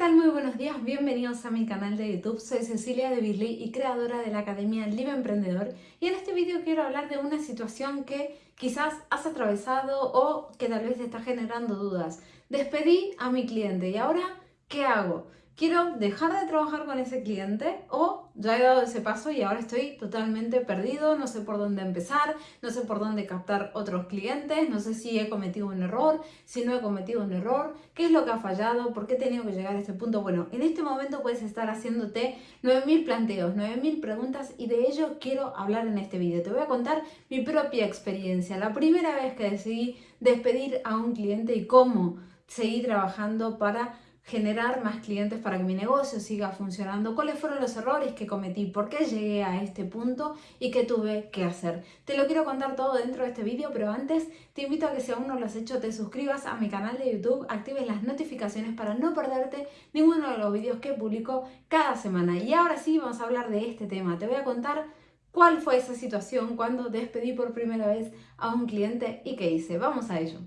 tal? Muy buenos días, bienvenidos a mi canal de YouTube. Soy Cecilia de Birley y creadora de la Academia Live Emprendedor. Y en este vídeo quiero hablar de una situación que quizás has atravesado o que tal vez te está generando dudas. Despedí a mi cliente y ahora, ¿qué hago? Quiero dejar de trabajar con ese cliente o ya he dado ese paso y ahora estoy totalmente perdido, no sé por dónde empezar, no sé por dónde captar otros clientes, no sé si he cometido un error, si no he cometido un error, qué es lo que ha fallado, por qué he tenido que llegar a este punto. Bueno, en este momento puedes estar haciéndote 9000 planteos, 9000 preguntas y de ello quiero hablar en este vídeo. Te voy a contar mi propia experiencia, la primera vez que decidí despedir a un cliente y cómo seguí trabajando para generar más clientes para que mi negocio siga funcionando, cuáles fueron los errores que cometí, por qué llegué a este punto y qué tuve que hacer. Te lo quiero contar todo dentro de este vídeo, pero antes te invito a que si aún no lo has hecho te suscribas a mi canal de YouTube, actives las notificaciones para no perderte ninguno de los vídeos que publico cada semana. Y ahora sí vamos a hablar de este tema. Te voy a contar cuál fue esa situación cuando despedí por primera vez a un cliente y qué hice. Vamos a ello.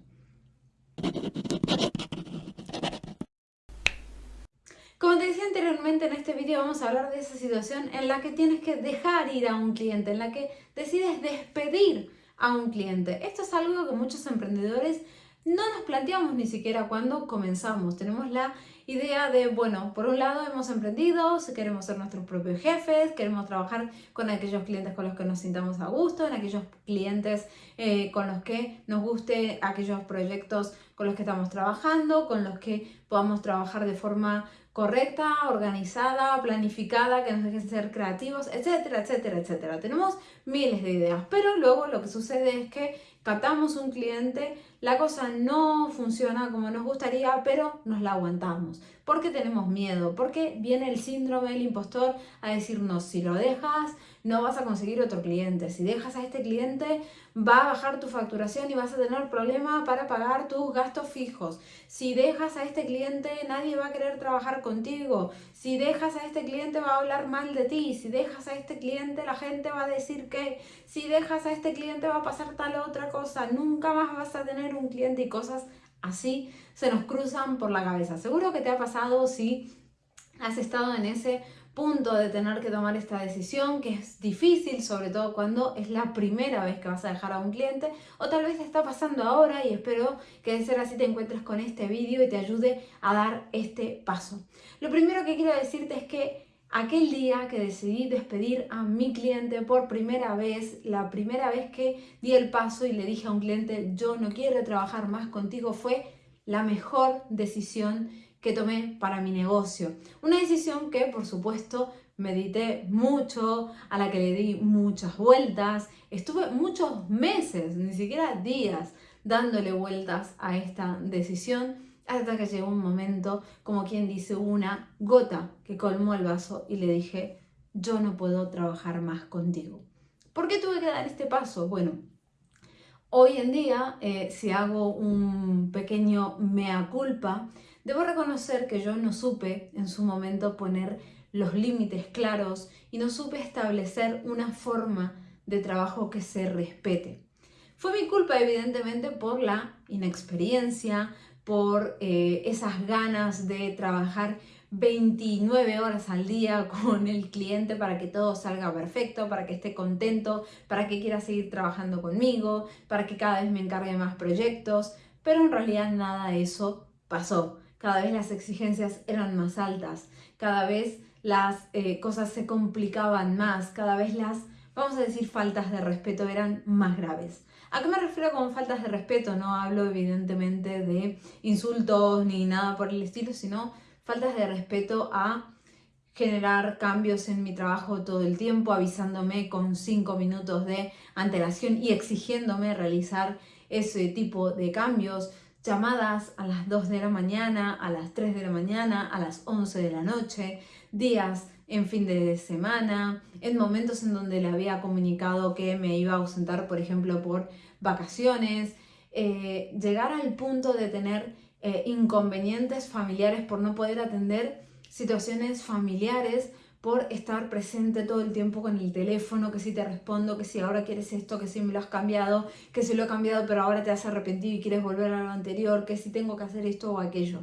Como te decía anteriormente, en este vídeo vamos a hablar de esa situación en la que tienes que dejar ir a un cliente, en la que decides despedir a un cliente. Esto es algo que muchos emprendedores no nos planteamos ni siquiera cuando comenzamos. Tenemos la idea de, bueno, por un lado hemos emprendido, queremos ser nuestros propios jefes, queremos trabajar con aquellos clientes con los que nos sintamos a gusto, en aquellos clientes eh, con los que nos guste aquellos proyectos con los que estamos trabajando, con los que podamos trabajar de forma correcta, organizada, planificada, que nos dejen ser creativos, etcétera, etcétera, etcétera. Tenemos miles de ideas, pero luego lo que sucede es que captamos un cliente, la cosa no funciona como nos gustaría, pero nos la aguantamos. Porque tenemos miedo, porque viene el síndrome del impostor a decirnos, si lo dejas, no vas a conseguir otro cliente. Si dejas a este cliente, va a bajar tu facturación y vas a tener problema para pagar tus gastos fijos. Si dejas a este cliente, nadie va a querer trabajar contigo. Si dejas a este cliente, va a hablar mal de ti. Si dejas a este cliente, la gente va a decir que. Si dejas a este cliente, va a pasar tal otra cosa. Nunca más vas a tener un cliente y cosas así se nos cruzan por la cabeza. Seguro que te ha pasado si has estado en ese punto de tener que tomar esta decisión, que es difícil, sobre todo cuando es la primera vez que vas a dejar a un cliente, o tal vez te está pasando ahora y espero que de ser así te encuentres con este vídeo y te ayude a dar este paso. Lo primero que quiero decirte es que aquel día que decidí despedir a mi cliente por primera vez, la primera vez que di el paso y le dije a un cliente, yo no quiero trabajar más contigo, fue la mejor decisión que tomé para mi negocio. Una decisión que, por supuesto, medité mucho, a la que le di muchas vueltas. Estuve muchos meses, ni siquiera días, dándole vueltas a esta decisión hasta que llegó un momento, como quien dice, una gota que colmó el vaso y le dije, yo no puedo trabajar más contigo. ¿Por qué tuve que dar este paso? Bueno, hoy en día, eh, si hago un pequeño mea culpa, Debo reconocer que yo no supe en su momento poner los límites claros y no supe establecer una forma de trabajo que se respete. Fue mi culpa evidentemente por la inexperiencia, por eh, esas ganas de trabajar 29 horas al día con el cliente para que todo salga perfecto, para que esté contento, para que quiera seguir trabajando conmigo, para que cada vez me encargue más proyectos, pero en realidad nada de eso pasó. Cada vez las exigencias eran más altas, cada vez las eh, cosas se complicaban más, cada vez las, vamos a decir, faltas de respeto eran más graves. ¿A qué me refiero con faltas de respeto? No hablo evidentemente de insultos ni nada por el estilo, sino faltas de respeto a generar cambios en mi trabajo todo el tiempo, avisándome con cinco minutos de antelación y exigiéndome realizar ese tipo de cambios, llamadas a las 2 de la mañana, a las 3 de la mañana, a las 11 de la noche, días en fin de semana, en momentos en donde le había comunicado que me iba a ausentar, por ejemplo, por vacaciones, eh, llegar al punto de tener eh, inconvenientes familiares por no poder atender situaciones familiares por estar presente todo el tiempo con el teléfono, que si te respondo, que si ahora quieres esto, que si me lo has cambiado, que si lo he cambiado pero ahora te has arrepentido y quieres volver a lo anterior, que si tengo que hacer esto o aquello.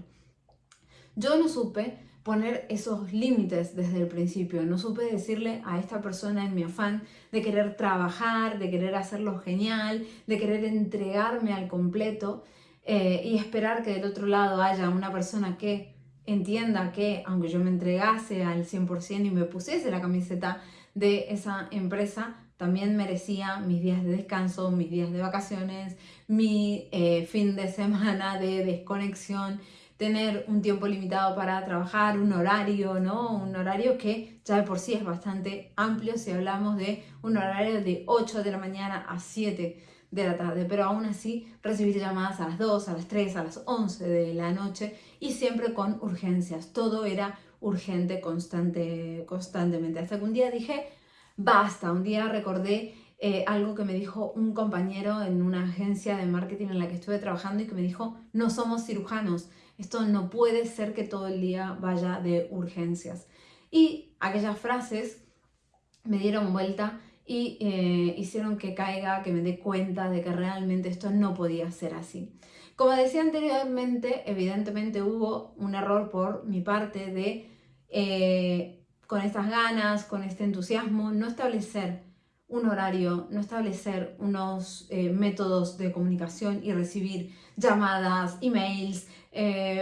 Yo no supe poner esos límites desde el principio, no supe decirle a esta persona en mi afán de querer trabajar, de querer hacerlo genial, de querer entregarme al completo eh, y esperar que del otro lado haya una persona que entienda que aunque yo me entregase al 100% y me pusiese la camiseta de esa empresa, también merecía mis días de descanso, mis días de vacaciones, mi eh, fin de semana de desconexión, tener un tiempo limitado para trabajar, un horario, ¿no? Un horario que ya de por sí es bastante amplio si hablamos de un horario de 8 de la mañana a 7 de la tarde, pero aún así recibir llamadas a las 2, a las 3, a las 11 de la noche y siempre con urgencias. Todo era urgente constante, constantemente. Hasta que un día dije, basta, un día recordé eh, algo que me dijo un compañero en una agencia de marketing en la que estuve trabajando y que me dijo, no somos cirujanos, esto no puede ser que todo el día vaya de urgencias. Y aquellas frases me dieron vuelta y eh, hicieron que caiga, que me dé cuenta de que realmente esto no podía ser así. Como decía anteriormente, evidentemente hubo un error por mi parte de, eh, con estas ganas, con este entusiasmo, no establecer un horario, no establecer unos eh, métodos de comunicación y recibir llamadas, emails,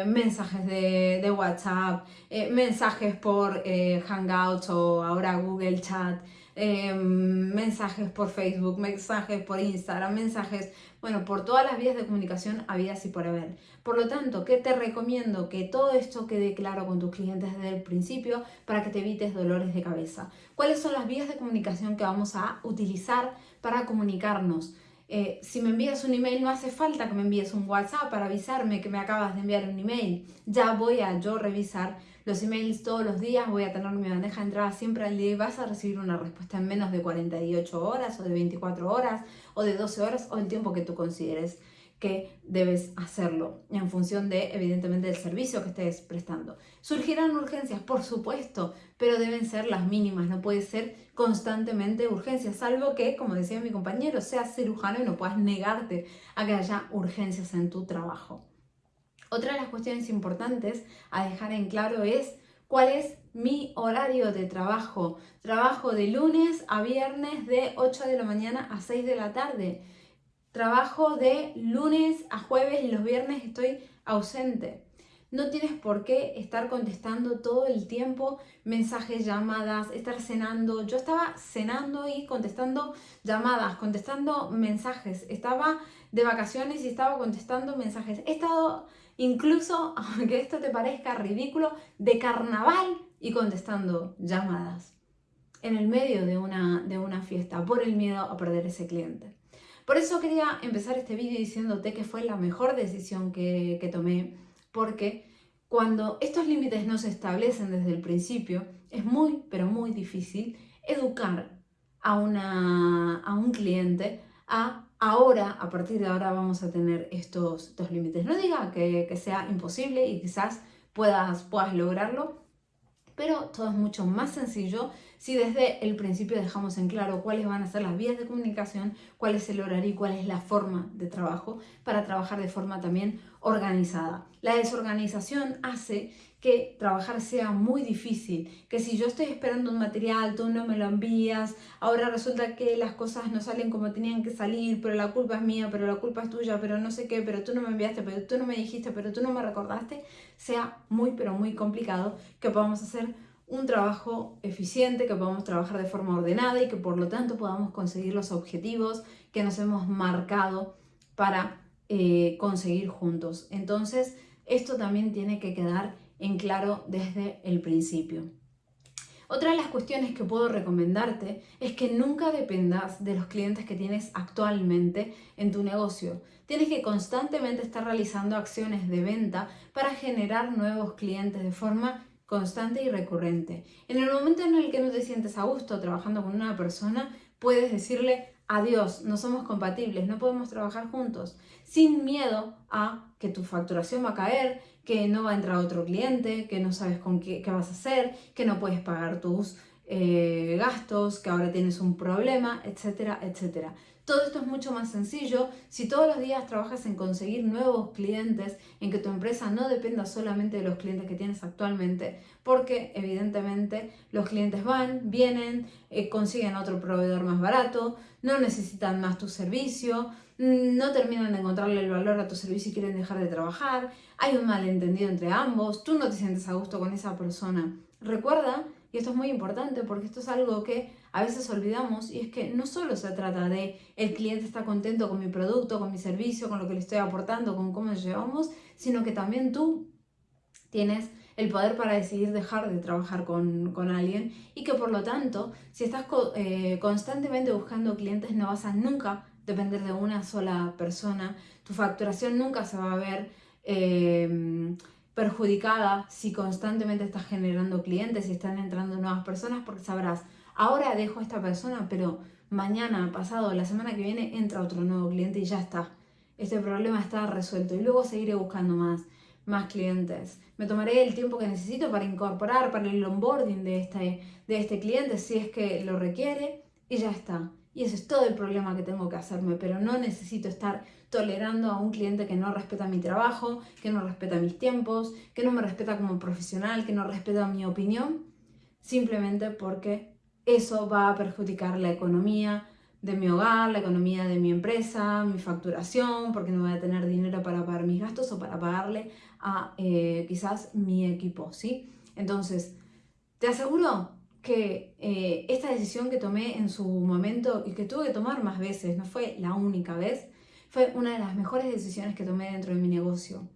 mensajes de, de WhatsApp, mensajes por Hangouts o ahora Google Chat, Em, mensajes por Facebook, mensajes por Instagram, mensajes, bueno, por todas las vías de comunicación habidas y por haber. Por lo tanto, ¿qué te recomiendo? Que todo esto quede claro con tus clientes desde el principio para que te evites dolores de cabeza. ¿Cuáles son las vías de comunicación que vamos a utilizar para comunicarnos? Eh, si me envías un email, no hace falta que me envíes un WhatsApp para avisarme que me acabas de enviar un email. Ya voy a yo revisar los emails todos los días, voy a tener mi bandeja de entrada siempre al día y vas a recibir una respuesta en menos de 48 horas o de 24 horas o de 12 horas o el tiempo que tú consideres que debes hacerlo en función de, evidentemente, del servicio que estés prestando. ¿Surgirán urgencias? Por supuesto, pero deben ser las mínimas, no puede ser constantemente urgencias, salvo que, como decía mi compañero, seas cirujano y no puedas negarte a que haya urgencias en tu trabajo. Otra de las cuestiones importantes a dejar en claro es cuál es mi horario de trabajo. Trabajo de lunes a viernes de 8 de la mañana a 6 de la tarde. Trabajo de lunes a jueves y los viernes estoy ausente. No tienes por qué estar contestando todo el tiempo mensajes, llamadas, estar cenando. Yo estaba cenando y contestando llamadas, contestando mensajes. Estaba de vacaciones y estaba contestando mensajes. He estado incluso, aunque esto te parezca ridículo, de carnaval y contestando llamadas en el medio de una, de una fiesta por el miedo a perder ese cliente. Por eso quería empezar este vídeo diciéndote que fue la mejor decisión que, que tomé, porque cuando estos límites no se establecen desde el principio, es muy, pero muy difícil educar a, una, a un cliente a ahora, a partir de ahora vamos a tener estos, dos límites. No diga que, sea imposible y quizás puedas, puedas lograrlo, pero todo es mucho más sencillo si desde el principio dejamos en claro cuáles van a ser las vías de comunicación, cuál es el horario y cuál es la forma de trabajo para trabajar de forma también organizada. La desorganización hace que trabajar sea muy difícil, que si yo estoy esperando un material, tú no me lo envías, ahora resulta que las cosas no salen como tenían que salir, pero la culpa es mía, pero la culpa es tuya, pero no sé qué, pero tú no me enviaste, pero tú no me dijiste, pero tú no me recordaste, sea muy pero muy complicado que podamos hacer un trabajo eficiente, que podamos trabajar de forma ordenada y que por lo tanto podamos conseguir los objetivos que nos hemos marcado para eh, conseguir juntos. Entonces, esto también tiene que quedar en claro desde el principio. Otra de las cuestiones que puedo recomendarte es que nunca dependas de los clientes que tienes actualmente en tu negocio. Tienes que constantemente estar realizando acciones de venta para generar nuevos clientes de forma constante y recurrente. En el momento en el que no te sientes a gusto trabajando con una persona, puedes decirle adiós, no somos compatibles, no podemos trabajar juntos, sin miedo a que tu facturación va a caer, que no va a entrar otro cliente, que no sabes con qué, vas a hacer, que no puedes pagar tus eh, gastos, que ahora tienes un problema, etcétera, etcétera. Todo esto es mucho más sencillo. Si todos los días trabajas en conseguir nuevos clientes, en que tu empresa no dependa solamente de los clientes que tienes actualmente, porque evidentemente los clientes van, vienen, eh, consiguen otro proveedor más barato, no necesitan más tu servicio, no terminan de encontrarle el valor a tu servicio y quieren dejar de trabajar, hay un malentendido entre ambos, tú no te sientes a gusto con esa persona. Recuerda, y esto es muy importante porque esto es algo que a veces olvidamos y es que no solo se trata de el cliente está contento con mi producto, con mi servicio, con lo que le estoy aportando, con cómo llevamos, sino que también tú tienes el poder para decidir dejar de trabajar con, alguien y que por lo tanto, si estás eh, constantemente buscando clientes, no vas a nunca depender de una sola persona, tu facturación nunca se va a ver eh, perjudicada si constantemente estás generando clientes y están entrando nuevas personas porque sabrás, ahora dejo a esta persona, pero mañana, pasado, la semana que viene entra otro nuevo cliente y ya está. Este problema está resuelto y luego seguiré buscando más, más clientes. Me tomaré el tiempo que necesito para incorporar, para el onboarding de este, de este cliente si es que lo requiere y ya está. Y ese es todo el problema que tengo que hacerme, pero no necesito estar tolerando a un cliente que no respeta mi trabajo, que no respeta mis tiempos, que no me respeta como profesional, que no respeta mi opinión, simplemente porque eso va a perjudicar la economía de mi hogar, la economía de mi empresa, mi facturación, porque no voy a tener dinero para pagar mis gastos o para pagarle a eh, quizás mi equipo, ¿sí? Entonces, te aseguro que eh, esta decisión que tomé en su momento y que tuve que tomar más veces, no fue la única vez, fue una de las mejores decisiones que tomé dentro de mi negocio.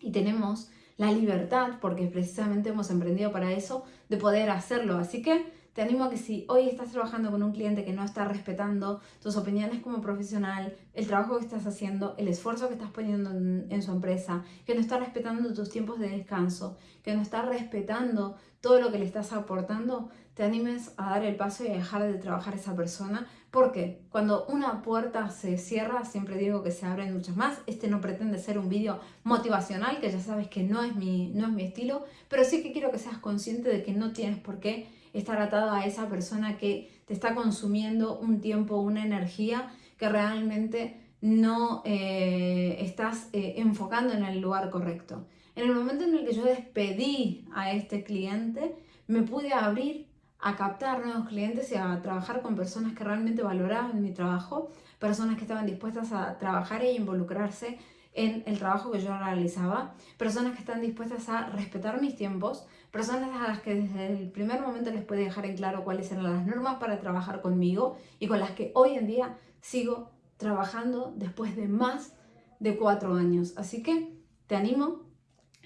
Y tenemos la libertad, porque precisamente hemos emprendido para eso, de poder hacerlo. Así que te animo a que si hoy estás trabajando con un cliente que no está respetando tus opiniones como profesional, el trabajo que estás haciendo, el esfuerzo que estás poniendo en, su empresa, que no está respetando tus tiempos de descanso, que no está respetando todo lo que le estás aportando, te animes a dar el paso y a dejar de trabajar esa persona. Porque cuando una puerta se cierra, siempre digo que se abren muchas más. Este no pretende ser un vídeo motivacional, que ya sabes que no es, mi, no es mi estilo, pero sí que quiero que seas consciente de que no tienes por qué estar atado a esa persona que te está consumiendo un tiempo, una energía que realmente no eh, estás eh, enfocando en el lugar correcto. En el momento en el que yo despedí a este cliente, me pude abrir a captar nuevos clientes y a trabajar con personas que realmente valoraban mi trabajo, personas que estaban dispuestas a trabajar e involucrarse en el trabajo que yo realizaba, personas que están dispuestas a respetar mis tiempos, personas a las que desde el primer momento les puede dejar en claro cuáles eran las normas para trabajar conmigo y con las que hoy en día sigo trabajando después de más de cuatro años. Así que te animo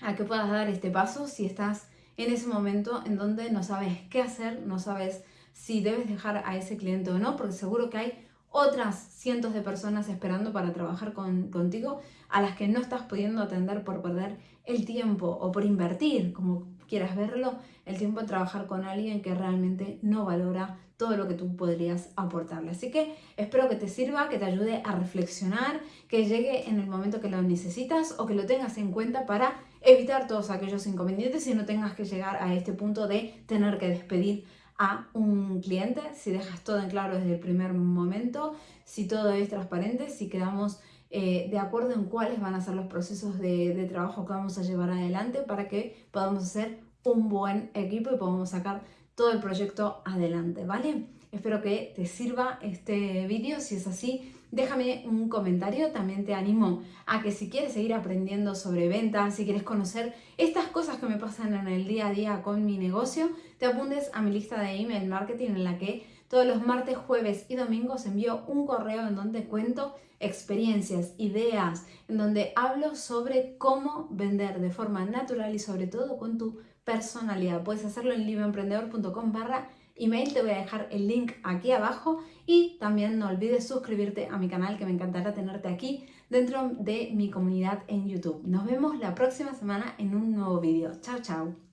a que puedas dar este paso si estás en ese momento en donde no sabes qué hacer, no sabes si debes dejar a ese cliente o no, porque seguro que hay otras cientos de personas esperando para trabajar contigo a las que no estás pudiendo atender por perder el tiempo o por invertir, como quieras verlo, el tiempo en trabajar con alguien que realmente no valora todo lo que tú podrías aportarle. Así que espero que te sirva, que te ayude a reflexionar, que llegue en el momento que lo necesitas o que lo tengas en cuenta para evitar todos aquellos inconvenientes y no tengas que llegar a este punto de tener que despedir a un cliente, si dejas todo en claro desde el primer momento, si todo es transparente, si quedamos eh, de acuerdo en cuáles van a ser los procesos de, de, trabajo que vamos a llevar adelante para que podamos hacer un buen equipo y podamos sacar todo el proyecto adelante, ¿vale? Espero que te sirva este vídeo, si es así, déjame un comentario. También te animo a que si quieres seguir aprendiendo sobre ventas, si quieres conocer estas cosas que me pasan en el día a día con mi negocio, te apuntes a mi lista de email marketing en la que todos los martes, jueves y domingos envío un correo en donde cuento experiencias, ideas, en donde hablo sobre cómo vender de forma natural y sobre todo con tu personalidad. Puedes hacerlo en libroemprendedor.com barra email, te voy a dejar el link aquí abajo y también no olvides suscribirte a mi canal que me encantará tenerte aquí dentro de mi comunidad en YouTube. Nos vemos la próxima semana en un nuevo vídeo. Chao, chao.